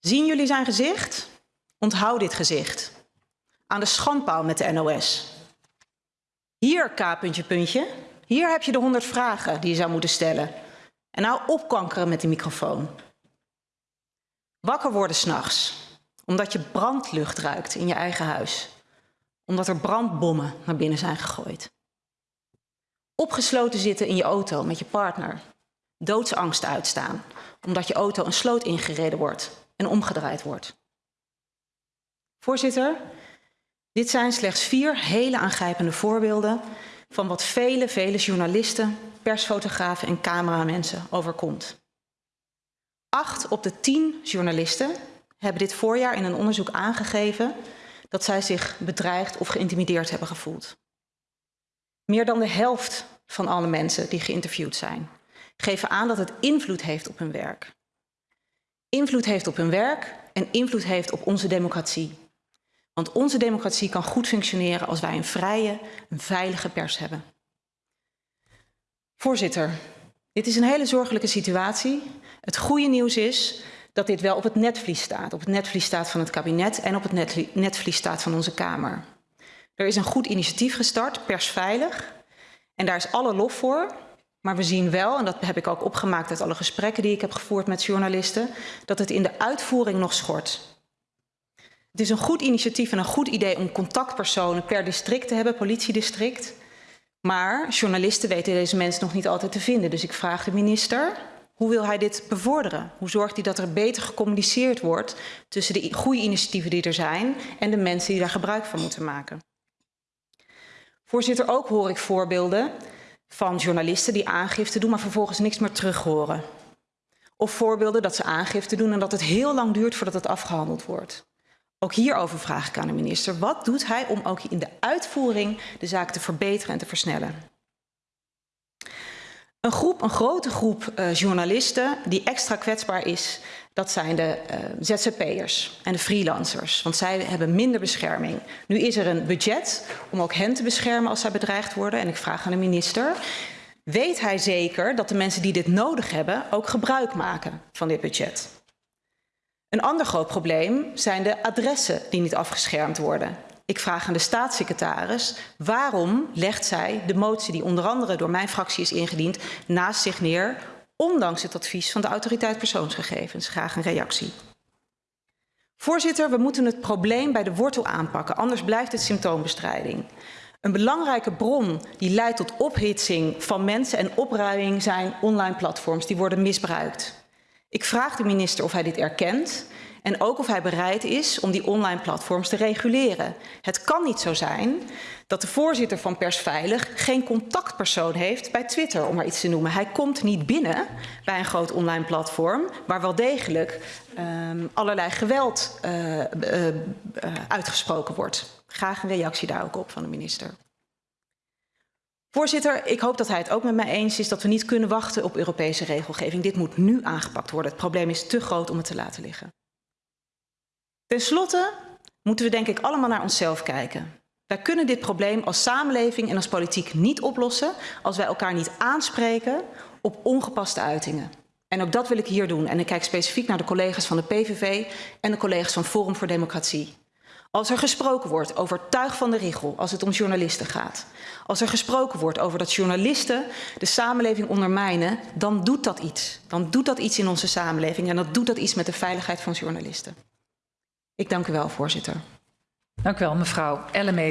Zien jullie zijn gezicht? Onthoud dit gezicht. Aan de schandpaal met de NOS. Hier, K. Puntje, puntje. Hier heb je de 100 vragen die je zou moeten stellen. En nou opkankeren met de microfoon. Wakker worden s'nachts, omdat je brandlucht ruikt in je eigen huis. Omdat er brandbommen naar binnen zijn gegooid. Opgesloten zitten in je auto met je partner. Doodsangst uitstaan, omdat je auto een sloot ingereden wordt en omgedraaid wordt. Voorzitter, dit zijn slechts vier hele aangrijpende voorbeelden van wat vele, vele journalisten, persfotografen en cameramensen overkomt. Acht op de tien journalisten hebben dit voorjaar in een onderzoek aangegeven dat zij zich bedreigd of geïntimideerd hebben gevoeld. Meer dan de helft van alle mensen die geïnterviewd zijn, geven aan dat het invloed heeft op hun werk. Invloed heeft op hun werk en invloed heeft op onze democratie. Want onze democratie kan goed functioneren als wij een vrije, een veilige pers hebben. Voorzitter, dit is een hele zorgelijke situatie. Het goede nieuws is dat dit wel op het netvlies staat. Op het netvlies staat van het kabinet en op het netvlies staat van onze Kamer. Er is een goed initiatief gestart, persveilig. En daar is alle lof voor. Maar we zien wel, en dat heb ik ook opgemaakt uit alle gesprekken die ik heb gevoerd met journalisten, dat het in de uitvoering nog schort. Het is een goed initiatief en een goed idee om contactpersonen per district te hebben, politiedistrict. Maar journalisten weten deze mensen nog niet altijd te vinden. Dus ik vraag de minister, hoe wil hij dit bevorderen? Hoe zorgt hij dat er beter gecommuniceerd wordt tussen de goede initiatieven die er zijn en de mensen die daar gebruik van moeten maken? Voorzitter, ook hoor ik voorbeelden van journalisten die aangifte doen, maar vervolgens niks meer terug horen. Of voorbeelden dat ze aangifte doen en dat het heel lang duurt voordat het afgehandeld wordt. Ook hierover vraag ik aan de minister. Wat doet hij om ook in de uitvoering de zaak te verbeteren en te versnellen? Een groep, een grote groep uh, journalisten die extra kwetsbaar is, dat zijn de uh, ZZP'ers en de freelancers. Want zij hebben minder bescherming. Nu is er een budget om ook hen te beschermen als zij bedreigd worden. En ik vraag aan de minister, weet hij zeker dat de mensen die dit nodig hebben ook gebruik maken van dit budget? Een ander groot probleem zijn de adressen die niet afgeschermd worden. Ik vraag aan de staatssecretaris, waarom legt zij de motie die onder andere door mijn fractie is ingediend naast zich neer, ondanks het advies van de autoriteit persoonsgegevens? Graag een reactie. Voorzitter, we moeten het probleem bij de wortel aanpakken, anders blijft het symptoombestrijding. Een belangrijke bron die leidt tot ophitsing van mensen en opruiing zijn online platforms die worden misbruikt. Ik vraag de minister of hij dit erkent en ook of hij bereid is om die online platforms te reguleren. Het kan niet zo zijn dat de voorzitter van Persveilig geen contactpersoon heeft bij Twitter, om maar iets te noemen. Hij komt niet binnen bij een groot online platform waar wel degelijk um, allerlei geweld uh, uh, uitgesproken wordt. Graag een reactie daar ook op van de minister. Voorzitter, ik hoop dat hij het ook met mij eens is dat we niet kunnen wachten op Europese regelgeving. Dit moet nu aangepakt worden. Het probleem is te groot om het te laten liggen. Ten slotte moeten we denk ik allemaal naar onszelf kijken. Wij kunnen dit probleem als samenleving en als politiek niet oplossen als wij elkaar niet aanspreken op ongepaste uitingen. En ook dat wil ik hier doen. En ik kijk specifiek naar de collega's van de PVV en de collega's van Forum voor Democratie. Als er gesproken wordt over tuig van de rigel, als het om journalisten gaat. Als er gesproken wordt over dat journalisten de samenleving ondermijnen, dan doet dat iets. Dan doet dat iets in onze samenleving en dat doet dat iets met de veiligheid van journalisten. Ik dank u wel, voorzitter. Dank u wel, mevrouw Ellemeet.